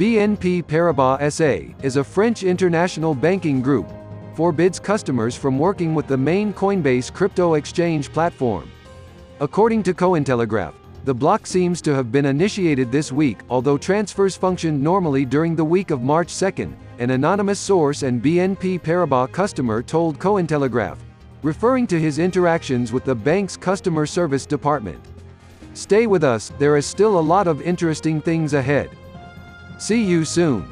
BNP Paribas SA is a French international banking group, forbids customers from working with the main Coinbase crypto exchange platform. According to Cointelegraph, the block seems to have been initiated this week, although transfers functioned normally during the week of March 2, an anonymous source and BNP Paribas customer told Cointelegraph, referring to his interactions with the bank's customer service department. Stay with us, there is still a lot of interesting things ahead. See you soon.